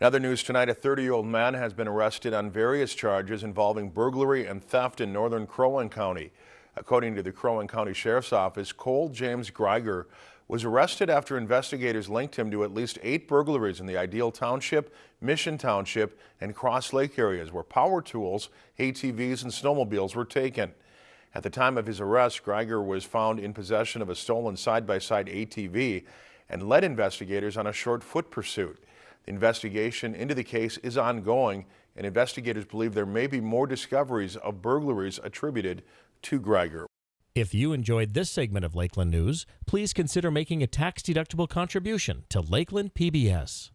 In other news tonight, a 30-year-old man has been arrested on various charges involving burglary and theft in northern Crow Wing County. According to the Crow Wing County Sheriff's Office, Cole James Greiger was arrested after investigators linked him to at least eight burglaries in the Ideal Township, Mission Township, and Cross Lake areas where power tools, ATVs, and snowmobiles were taken. At the time of his arrest, Greiger was found in possession of a stolen side-by-side -side ATV and led investigators on a short foot pursuit. The investigation into the case is ongoing, and investigators believe there may be more discoveries of burglaries attributed to Greiger. If you enjoyed this segment of Lakeland News, please consider making a tax-deductible contribution to Lakeland PBS.